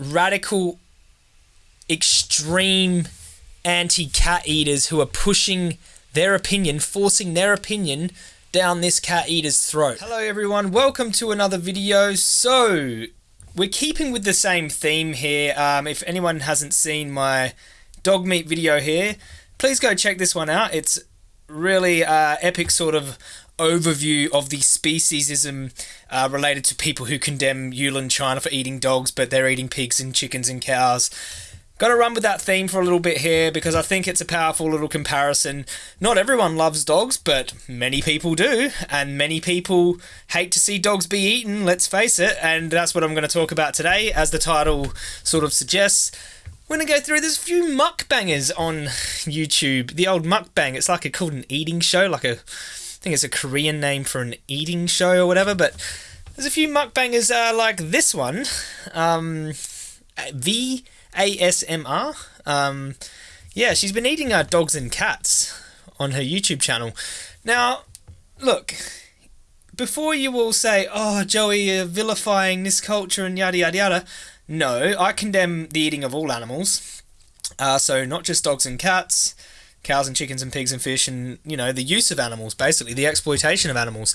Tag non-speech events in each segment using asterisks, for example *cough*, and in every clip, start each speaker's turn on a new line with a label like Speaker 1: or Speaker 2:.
Speaker 1: radical, extreme anti cat eaters who are pushing their opinion, forcing their opinion down this cat eater's throat. Hello everyone, welcome to another video. So, we're keeping with the same theme here. Um, if anyone hasn't seen my dog meat video here, please go check this one out. It's really uh, epic sort of overview of the speciesism uh, related to people who condemn Yulin China for eating dogs, but they're eating pigs and chickens and cows. Gotta run with that theme for a little bit here because I think it's a powerful little comparison. Not everyone loves dogs, but many people do, and many people hate to see dogs be eaten, let's face it, and that's what I'm going to talk about today, as the title sort of suggests. We're going to go through, there's a few mukbangers on YouTube. The old mukbang, it's like a, called an eating show, like a think it's a Korean name for an eating show or whatever, but there's a few mukbangers uh, like this one, um, VASMR. Um, yeah, she's been eating uh, dogs and cats on her YouTube channel. Now, look, before you all say, oh, Joey, you're vilifying this culture and yada yada yada, no, I condemn the eating of all animals. Uh, so, not just dogs and cats cows and chickens and pigs and fish and you know the use of animals basically the exploitation of animals.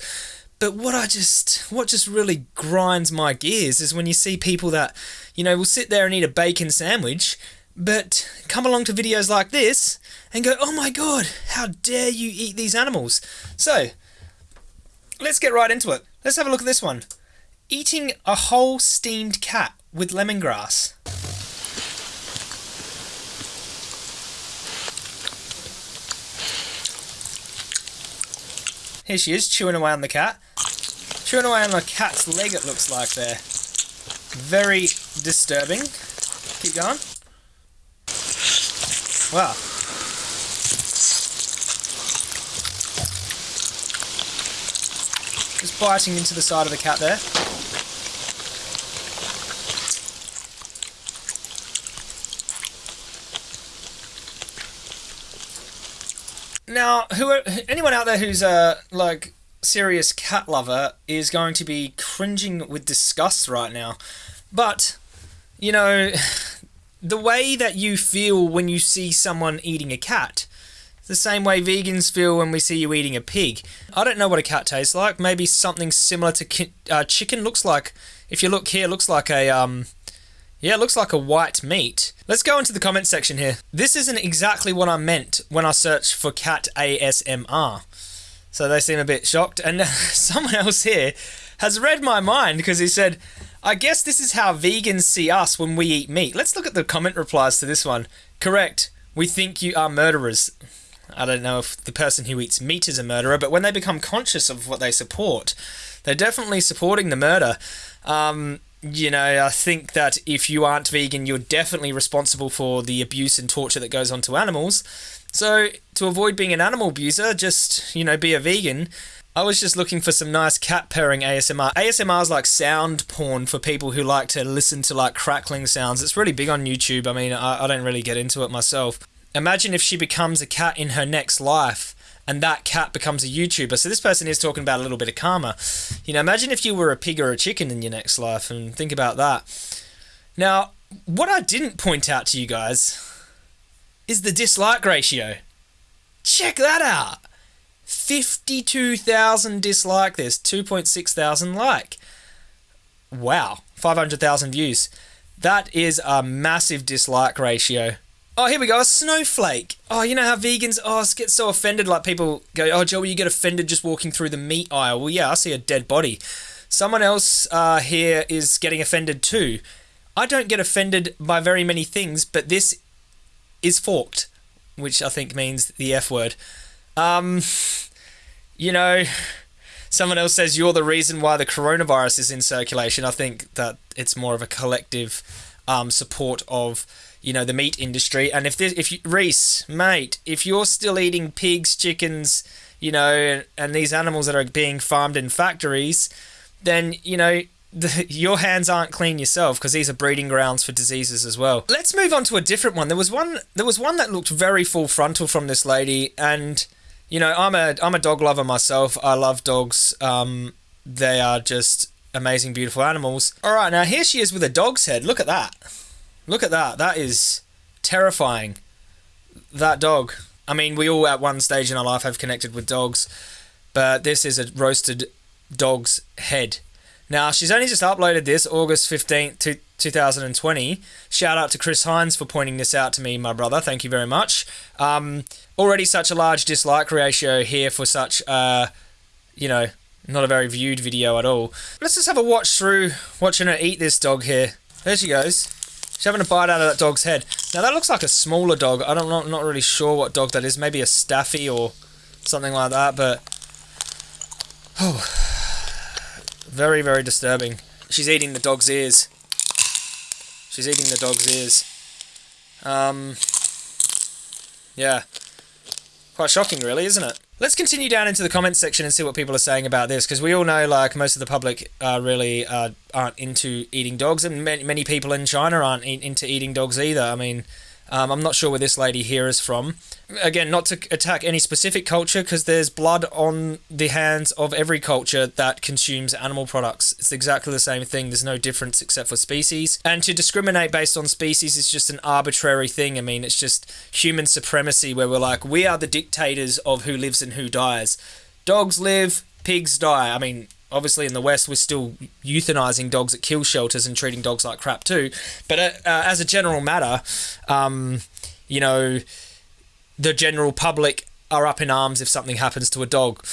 Speaker 1: But what I just what just really grinds my gears is when you see people that you know will sit there and eat a bacon sandwich but come along to videos like this and go oh my god how dare you eat these animals? So let's get right into it. Let's have a look at this one. Eating a whole steamed cat with lemongrass Here she is, chewing away on the cat. Chewing away on the cat's leg, it looks like there. Very disturbing. Keep going. Wow. Just biting into the side of the cat there. Now, who anyone out there who's a like serious cat lover is going to be cringing with disgust right now. But you know, *sighs* the way that you feel when you see someone eating a cat, the same way vegans feel when we see you eating a pig. I don't know what a cat tastes like. Maybe something similar to uh, chicken looks like. If you look here, looks like a um, yeah, it looks like a white meat. Let's go into the comment section here. This isn't exactly what I meant when I searched for cat ASMR. So they seem a bit shocked. And *laughs* someone else here has read my mind because he said, I guess this is how vegans see us when we eat meat. Let's look at the comment replies to this one. Correct. We think you are murderers. I don't know if the person who eats meat is a murderer, but when they become conscious of what they support, they're definitely supporting the murder. Um, you know, I think that if you aren't vegan, you're definitely responsible for the abuse and torture that goes on to animals. So, to avoid being an animal abuser, just, you know, be a vegan. I was just looking for some nice cat purring ASMR. ASMR is like sound porn for people who like to listen to like crackling sounds. It's really big on YouTube. I mean, I, I don't really get into it myself. Imagine if she becomes a cat in her next life and that cat becomes a YouTuber. So this person is talking about a little bit of karma. You know, imagine if you were a pig or a chicken in your next life and think about that. Now, what I didn't point out to you guys is the dislike ratio. Check that out. 52,000 dislike this, 2.6 thousand like. Wow, 500,000 views. That is a massive dislike ratio. Oh, here we go. A snowflake. Oh, you know how vegans oh get so offended. Like people go, "Oh, Joey, you get offended just walking through the meat aisle." Well, yeah, I see a dead body. Someone else uh, here is getting offended too. I don't get offended by very many things, but this is forked, which I think means the F word. Um, you know, someone else says you're the reason why the coronavirus is in circulation. I think that it's more of a collective um, support of you know the meat industry. And if this, if you, Reese, mate, if you're still eating pigs, chickens, you know, and, and these animals that are being farmed in factories, then you know *laughs* the, your hands aren't clean yourself because these are breeding grounds for diseases as well. Let's move on to a different one. There was one. There was one that looked very full frontal from this lady, and you know, I'm a I'm a dog lover myself. I love dogs. Um, they are just amazing, beautiful animals. All right, now here she is with a dog's head. Look at that. Look at that. That is terrifying. That dog. I mean, we all at one stage in our life have connected with dogs, but this is a roasted dog's head. Now, she's only just uploaded this August 15th, 2020. Shout out to Chris Hines for pointing this out to me, my brother. Thank you very much. Um, already such a large dislike ratio here for such, uh, you know, not a very viewed video at all. Let's just have a watch through watching her eat this dog here. There she goes. She's having a bite out of that dog's head. Now that looks like a smaller dog. I don't not not really sure what dog that is. Maybe a staffy or something like that. But oh, very very disturbing. She's eating the dog's ears. She's eating the dog's ears. Um, yeah, quite shocking, really, isn't it? Let's continue down into the comments section and see what people are saying about this, because we all know, like, most of the public uh, really uh, aren't into eating dogs, and many, many people in China aren't into eating dogs either. I mean, um, I'm not sure where this lady here is from. Again, not to attack any specific culture because there's blood on the hands of every culture that consumes animal products. It's exactly the same thing. There's no difference except for species. And to discriminate based on species is just an arbitrary thing. I mean, it's just human supremacy where we're like, we are the dictators of who lives and who dies. Dogs live, pigs die. I mean, obviously in the West we're still euthanizing dogs at kill shelters and treating dogs like crap too. But uh, uh, as a general matter, um, you know, the general public are up in arms if something happens to a dog.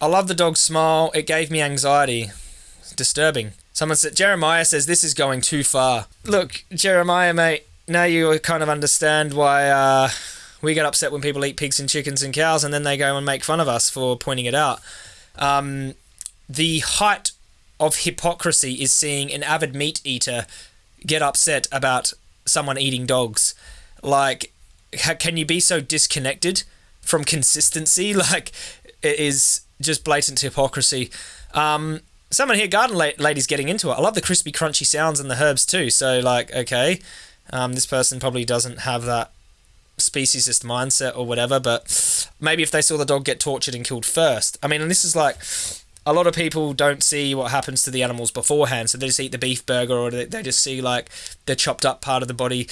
Speaker 1: I love the dog's smile. It gave me anxiety. It's disturbing. Someone said Jeremiah says this is going too far. Look, Jeremiah, mate. Now you kind of understand why. Uh, we get upset when people eat pigs and chickens and cows, and then they go and make fun of us for pointing it out. Um, the height of hypocrisy is seeing an avid meat eater get upset about someone eating dogs. Like, can you be so disconnected from consistency? *laughs* Like, it is just blatant hypocrisy. Um, someone here, garden la- lady's getting into it. I love the crispy, crunchy sounds and the herbs too. So, like, okay, um, this person probably doesn't have that speciesist mindset or whatever, but maybe if they saw the dog get tortured and killed first. I mean, and this is like a lot of people don't see what happens to the animals beforehand, so they just eat the beef burger or they just see like the chopped up part of the body.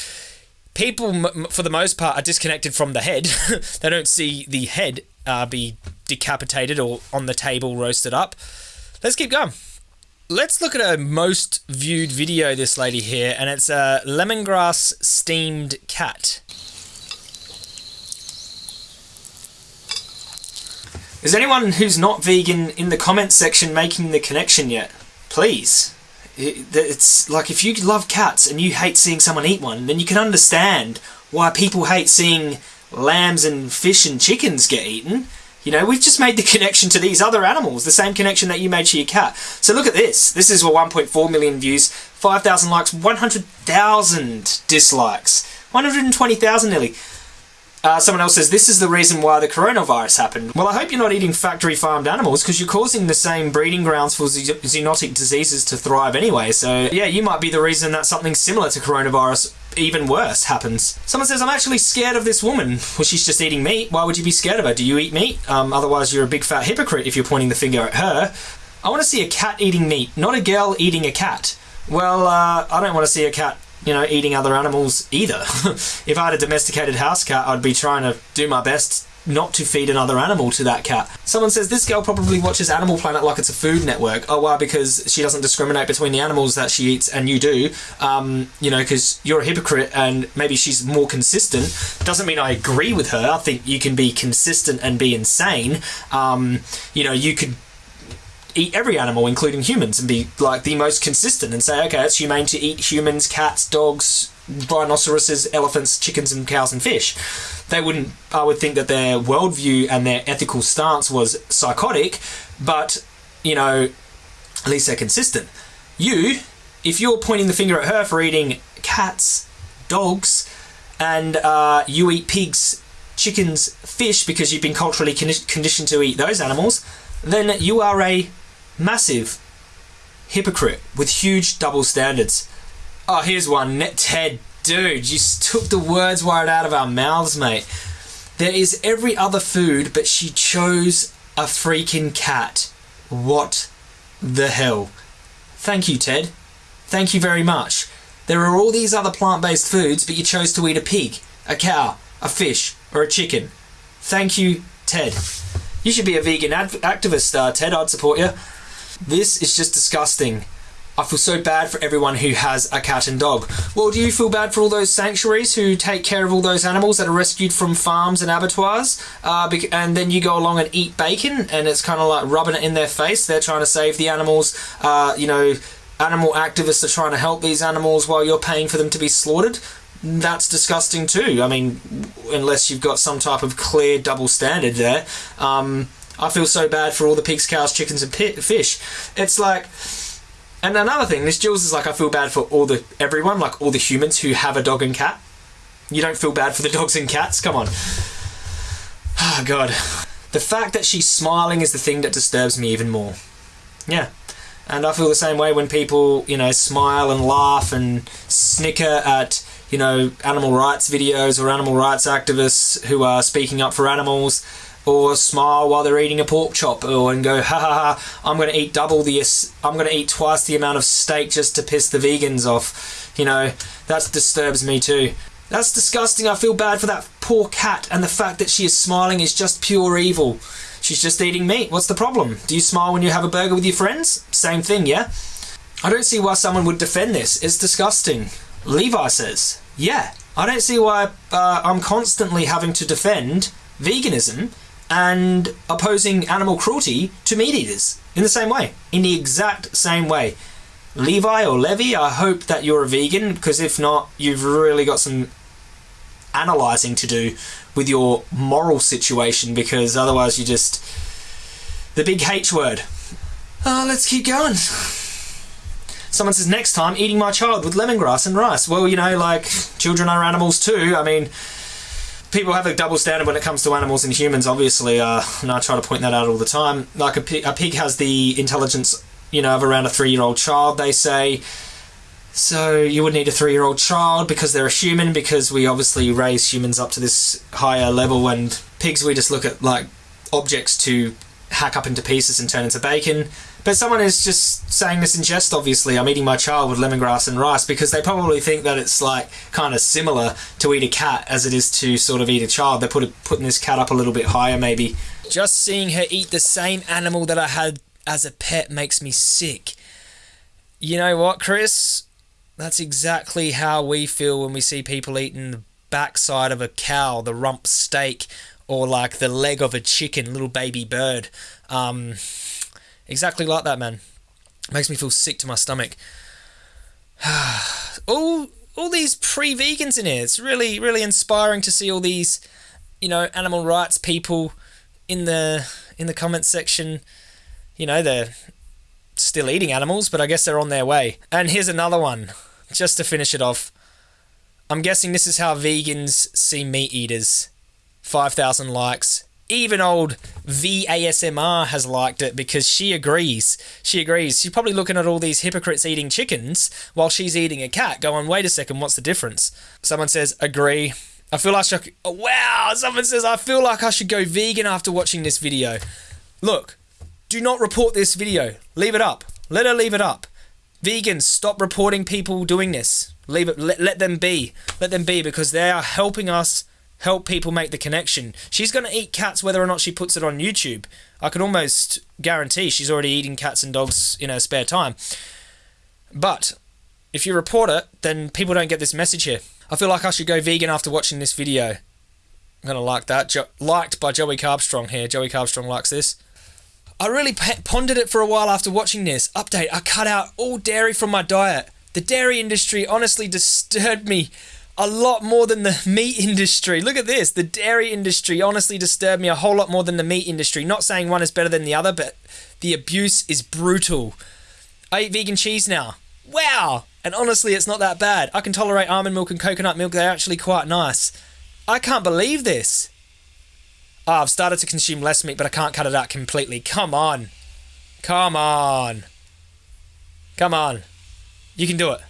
Speaker 1: People, for the most part, are disconnected from the head. *laughs* they don't see the head uh, be decapitated or on the table roasted up. Let's keep going. Let's look at a most viewed video this lady here, and it's a lemongrass steamed cat. Is anyone who's not vegan in the comments section making the connection yet? Please. It's like if you love cats and you hate seeing someone eat one, then you can understand why people hate seeing lambs and fish and chickens get eaten. You know, we've just made the *laughs* connection to these other animals, the same connection that you made to your cat. So look at this. This is 1.4 million views, 5,000 likes, 100,000 dislikes, 120,000 nearly. Uh, someone else says, this is the reason why the coronavirus happened. Well, I hope you're not eating factory farmed animals because you're causing the same breeding grounds for zoonotic diseases to thrive anyway. So, yeah, you might be the reason that something similar to coronavirus, even worse, happens. Someone says, I'm actually scared of this woman. *laughs* Well, she's just eating meat. Why would you be scared of her? Do you eat meat? Um, otherwise, you're a big fat hypocrite if you're pointing the finger at her. I want to see a cat eating meat, not a girl eating a cat. Well, uh, I don't want to see a cat you know, eating other animals either. *laughs* if I had a domesticated house cat, I'd be trying to do my best not to feed another animal to that cat. Someone says this girl probably watches Animal Planet like it's a food network. Oh, why? Because she doesn't discriminate between the animals that she eats and you do. Um, you know, because you're a hypocrite and maybe she's more consistent. Doesn't mean I agree with her. I think you can be consistent and be insane. Um, you know, you could eat every animal, including humans, and be like the most consistent and say, okay, it's humane to eat humans, cats, dogs, rhinoceroses, elephants, chickens, and cows and fish. They wouldn't, I would think that their worldview and their ethical stance was psychotic, but, you know, at least they're consistent. You, if you're pointing the finger at her for eating cats, dogs, and uh, you eat pigs, chickens, fish because you've been culturally conditioned to eat those animals, then you are a Massive. Hypocrite with huge double standards. Oh, here's one. Ted. Dude, you took the words right out of our mouths, mate. There is every other food, but she chose a freaking cat. What the hell? Thank you, Ted. Thank you very much. There are all these other plant based foods, but you chose to eat a pig, a cow, a fish, or a chicken. Thank you, Ted. You should be a vegan activist, uh, Ted. I'd support you. This is just disgusting. I feel so bad for everyone who has a cat and dog. Well, do you feel bad for all those sanctuaries who take care of all those animals that are rescued from farms and abattoirs? Uh, and then you go along and eat bacon, and it's kind of like rubbing it in their face. They're trying to save the animals. Uh, you know, animal activists are trying to help these animals while you're paying for them to be slaughtered. That's disgusting too. I mean, unless you've got some type of clear double standard there. Um, I feel so bad for all the pigs, cows, chickens, and fish. It's like and another thing, this Jules is like I feel bad for all the everyone, like all the humans who have a dog and cat. You don't feel bad for the *laughs* dogs and cats? Come on. *sighs* Oh god. The fact that she's smiling is the thing that disturbs me even more. Yeah. And I feel the same way when people, you know, smile and laugh and snicker at, you know, animal rights videos or animal rights activists who are speaking up for animals or smile while they're eating a pork chop or and go ha ha ha I'm going to eat double the I'm going to eat twice the amount of steak just to piss the vegans off. You know that disturbs me too. That's disgusting. I feel bad for that poor cat and the fact that she is smiling is just pure evil. She's just eating meat. What's the problem? Do you smile when you have a burger with your friends? Same thing yeah? I don't see why someone would defend this. It's disgusting. Levi says yeah I don't see why uh, I'm constantly having to defend veganism and opposing animal cruelty to meat eaters in the same way, in the exact same way. Levi or Levy, I hope that you're a vegan because if not, you've really got some analysing to do with your moral situation because otherwise you just. The big H word. Oh, let's keep going. Someone says, next time, eating my child with lemongrass and rice. Well, you know, like, children are animals too. I mean, people have a double standard when it comes to animals and humans. Obviously, uh, and I try to point that out all the time. Like a pig, a pig has the intelligence, you know, of around a three-year-old child. They say. So you would need a three-year-old child because they're a human. Because we obviously raise humans up to this higher level, and pigs we just look at like objects to hack up into pieces and turn into bacon. But someone is just saying this in jest, obviously. I'm eating my child with lemongrass and rice because they probably think that it's like kind of similar to eat a cat as it is to sort of eat a child. They're put, putting this cat up a little bit higher, maybe. Just seeing her eat the same animal that I had as a pet makes me sick. You know what, Chris? That's exactly how we feel when we see people eating the backside of a cow, the rump steak, or like the leg of a chicken, little baby bird. Um, Exactly like that, man. Makes me feel sick to my stomach. *sighs* all all these pre-vegans in here. It's really really inspiring to see all these, you know, animal rights people in the in the comment section. You know, they're still eating animals, but I guess they're on their way. And here's another one, just to finish it off. I'm guessing this is how vegans see meat eaters. 5,000 likes even old VASMR has liked it because she agrees. She agrees. She's probably looking at all these hypocrites eating chickens while she's eating a cat, going, wait a second, what's the difference? Someone says, agree. I feel like I should. Oh, wow! Someone says, I feel like I should go vegan after watching this video. Look, do not report this video. Leave it up. Let her leave it up. Vegans, stop reporting people doing this. Leave it. Let, let them be. Let them be because they are helping us help people make the connection. She's going to eat cats whether or not she puts it on YouTube. I can almost guarantee she's already eating cats and dogs in her spare time. But if you report it, then people don't get this message here. I feel like I should go vegan after watching this video. I'm going to like that. Jo- liked by Joey Carbstrong here. Joey Carbstrong likes this. I really pondered it for a while after watching this. Update I cut out all dairy from my diet. The dairy industry honestly disturbed me a lot more than the *laughs* meat industry. Look at this. The dairy industry honestly disturbed me a whole lot more than the meat industry. Not saying one is better than the other, but the abuse is brutal. I eat vegan cheese now. Wow! And honestly, it's not that bad. I can tolerate almond milk and coconut milk, they're actually quite nice. I can't believe this. Oh, I've started to consume less meat, but I can't cut it out completely. Come on. Come on. Come on. You can do it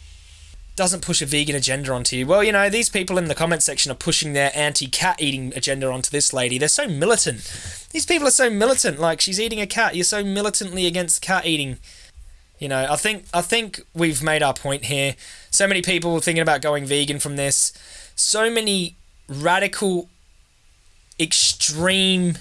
Speaker 1: doesn't push a vegan agenda onto you. Well, you know, these people in the comment section are pushing their anti cat eating agenda onto this lady. They're so militant. These people are so militant. Like, she's eating a cat. You're so militantly against cat eating. You know, I think I think we've made our point here. So many people thinking about going vegan from this. So many radical, extreme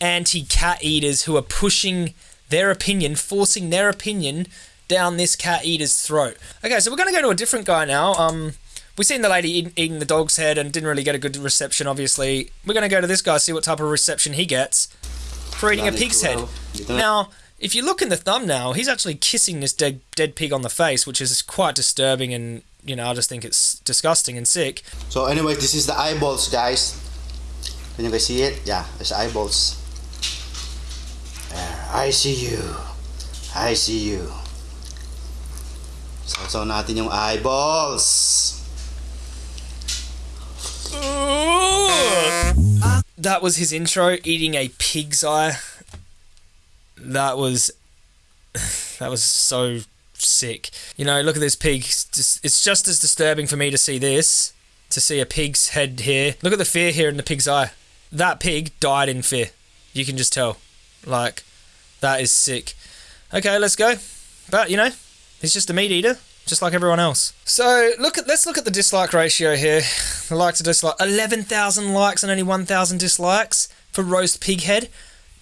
Speaker 1: anti-cat eaters who are pushing their opinion, forcing their opinion down this cat eater's throat. Okay, so we're going to go to a different guy now. Um, we've seen the lady eating, eating the dog's head and didn't really get a good reception. Obviously, we're going to go to this guy see what type of reception he gets for eating a pig's head. Now, if you look in the thumbnail, he's actually kissing this dead dead pig on the face, which is quite disturbing and you know I just think it's disgusting and sick.
Speaker 2: So anyway, this is the eyeballs, guys. Can you guys see it? Yeah, it's eyeballs. There, I see you. I see you. Natin yung eyeballs.
Speaker 1: That was his intro, eating a pig's eye. That was *sighs* that was so sick. You know, look at this pig. It's just, it's just as disturbing for me to see this, to see a pig's head here. Look at the fear here in the pig's eye. That pig died in fear. You can just tell. Like, that is sick. Okay, let's go. But you know, he's just a meat eater, just like everyone else. So look at let's look at the dislike ratio here. The like to dislike. Eleven thousand likes and only one thousand dislikes for roast pig head.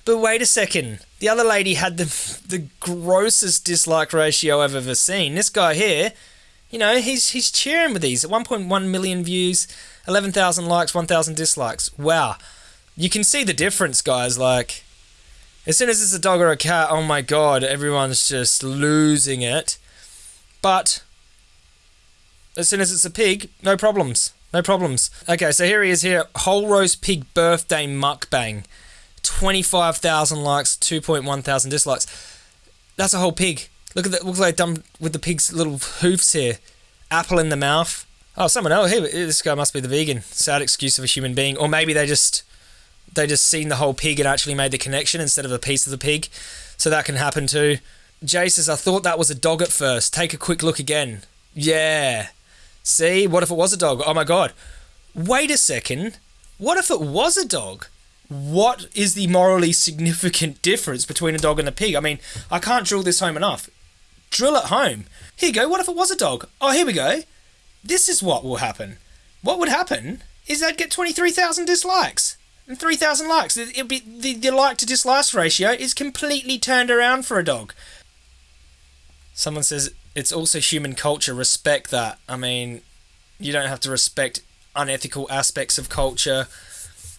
Speaker 1: But wait a second. The other lady had the the grossest dislike ratio I've ever seen. This guy here, you know, he's he's cheering with these. 1.1 million views, 11,000 likes, 1,000 dislikes. Wow. You can see the difference, guys. Like, as soon as it's a dog or a cat, oh my god, everyone's just losing it. But as soon as it's a pig, no problems. No problems. Okay, so here he is here. Whole roast pig birthday mukbang. 25,000 likes, 2.1 thousand dislikes. That's a whole pig. Look at that. Looks like done with the pig's little hoofs here. Apple in the mouth. Oh, someone else. Hey, this guy must be the vegan. Sad excuse of a human being. Or maybe they just they just seen the whole pig and actually made the connection instead of a piece of the pig. So that can happen too. Jay says, I thought that was a dog at first. Take a quick look again. Yeah. See? What if it was a dog? Oh my god. Wait a second. What if it was a dog? What is the morally significant *laughs* difference between a dog and a pig? I mean, I can't drill this home enough. Drill it home. Here you go. What if it was a dog? Oh, here we go. This is what will happen. What would happen is they'd get 23,000 dislikes and 3,000 likes. It'd be, the, the like to dislike ratio is completely turned around for a dog. Someone says it's also human culture. Respect that. I mean, you don't have to respect unethical aspects of culture.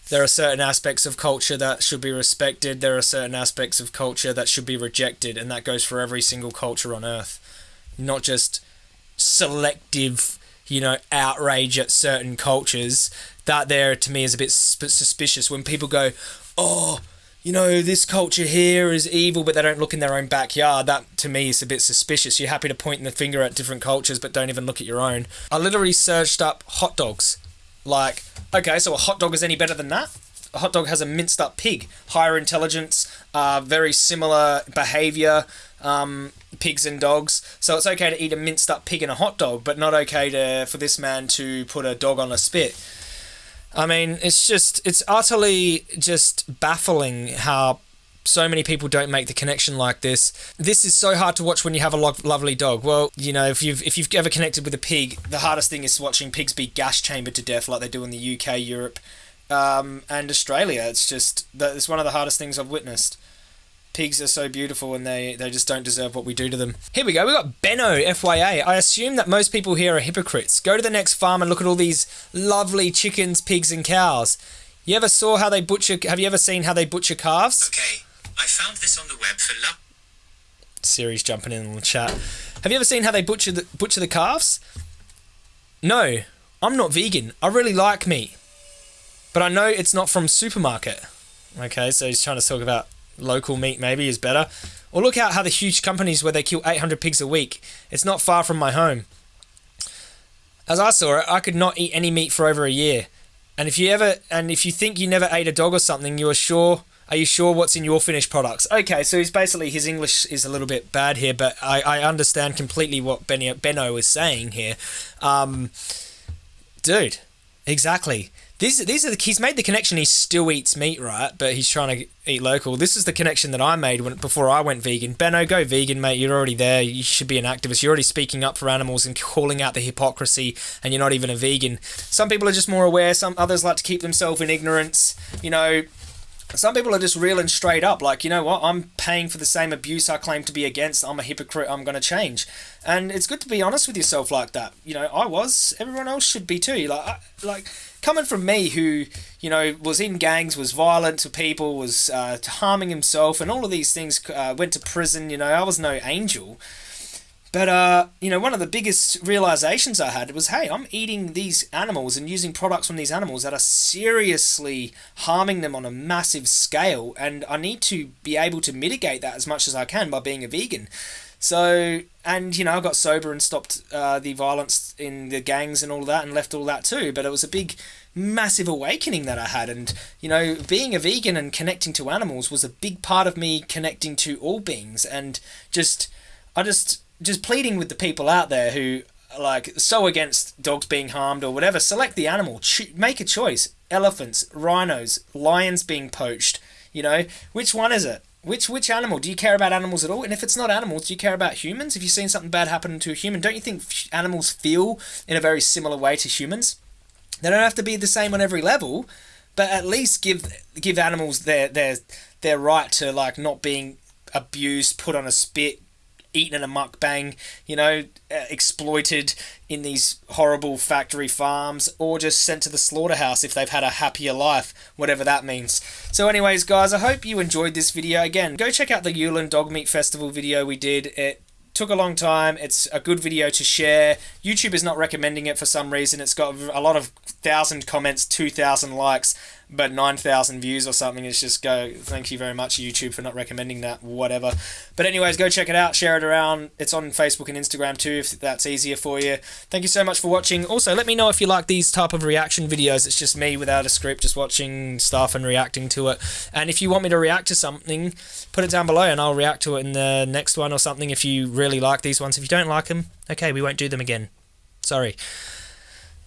Speaker 1: There are certain aspects of culture that should be respected. There are certain aspects of culture that should be rejected, and that goes for every single culture on earth. Not just selective, you know, outrage at certain cultures. That there to me is a bit suspicious when people go, "Oh, you know, this culture here is evil, but they don't look in their own backyard. That to me is a bit suspicious. You're happy to point the finger at different cultures, but don't even look at your own. I literally searched up hot dogs. Like, okay, so a hot dog is any better than that? A hot dog has a minced up pig, higher intelligence, uh, very similar behavior, um, pigs and dogs. So it's okay to eat a minced up pig in a hot dog, but not okay to for this man to put a dog on a spit. I mean, it's just, it's utterly just baffling how so many people don't make the connection like this. This is so hard to watch when you have a lo- lovely dog. Well, you know, if you've if you've ever connected with a pig, the hardest thing is watching pigs be gas chambered to death like they do in the UK, Europe, um, and Australia. It's just that it's one of the hardest things I've witnessed pigs are so beautiful and they, they just don't deserve what we do to them. Here we go, we got Benno, FYA. I assume that most people here are hypocrites. Go to the next farm and look at all these lovely chickens, pigs, and cows. You ever saw how they butcher? Have you ever seen how they butcher calves?
Speaker 3: Okay, I found this on the web for love.
Speaker 1: Siri's jumping in on the chat. Have you ever seen how they butcher the butcher the calves? No, I'm not vegan. I really like meat, but I know it's not from supermarket. Okay, so he's trying to talk about local meat maybe is better. Or look out how the huge companies where they kill 800 pigs a week. It's not far from my home. As I saw it, I could not eat any meat for over a year. And if you ever and if you think you never ate a dog or something, you are sure are you sure what's in your finished products? Okay, so he's basically his English is a little bit bad here, but I, I understand completely what Benny, Benno is saying here. Um, dude, exactly These these are the he's made the connection. He still eats meat, right? But he's trying to eat local. This is the connection that I made when before I went vegan. Benno, go vegan, mate. You're already there. You should be an activist. You're already speaking up for animals and calling out the hypocrisy, and you're not even a vegan. Some people are just more aware. Some others like to keep themselves in ignorance. You know, some people are just real and straight up like you know what i'm paying for the same abuse i claim to be against i'm a hypocrite i'm going to change and it's good to be honest with yourself like that you know i was everyone else should be too like I, like coming from me who you know was in gangs was violent to people was uh, harming himself and all of these things uh, went to prison you know i was no angel but uh, you know, one of the biggest realizations I had was, hey, I'm eating these animals and using products from these animals that are seriously harming them on a massive scale, and I need to be able to mitigate that as much as I can by being a vegan. So, and you know, I got sober and stopped uh, the violence in the gangs and all that, and left all that too. But it was a big, massive awakening that I had, and you know, being a vegan and connecting to animals was a big part of me connecting to all beings, and just, I just just pleading with the people out there who are like so against dogs being harmed or whatever. Select the animal. Make a choice. Elephants, rhinos, lions being poached. You know, which one is it? Which which animal? Do you care about animals at all? And if it's not animals, do you care about humans? If you've seen something bad happen to a human, don't you think animals feel in a very similar way to humans? They don't have to be the same on every level, but at least give give animals their their their right to like not being abused, put on a spit, eaten in a mukbang, you know, uh, exploited in these horrible factory farms, or just sent to the slaughterhouse if they've had a happier life, whatever that means. So, anyways, guys, I hope you enjoyed this video. Again, go check out the Yulin Dog Meat Festival video we did. It took a long time. It's a good video to share. YouTube is not recommending it for some reason. It's got a lot of thousand comments, two thousand likes, but 9,000 views or something. It's just go, thank you very much, YouTube, for not recommending that, whatever. But, anyways, go check it out, share it around. It's on Facebook and Instagram too, if that's easier for you. Thank you so much for watching. Also, let me know if you like these type of reaction videos. It's just me without a script, just watching stuff and reacting to it. And if you want me to react to something, put it down below and I'll react to it in the next one or something if you really like these ones. If you don't like them, okay, we won't do them again. Sorry.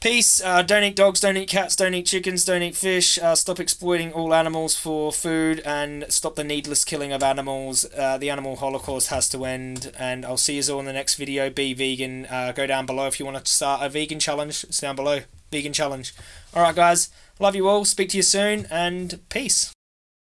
Speaker 1: Peace. Uh, don't eat dogs, don't eat cats, don't eat chickens, don't eat fish. Uh, stop exploiting all animals for food and stop the needless killing of animals. Uh, the animal holocaust has to end. And I'll see you all in the next video. Be vegan. Uh, go down below if you want to start a vegan challenge. It's down below. Vegan challenge. Alright, guys. Love you all. Speak to you soon. And peace.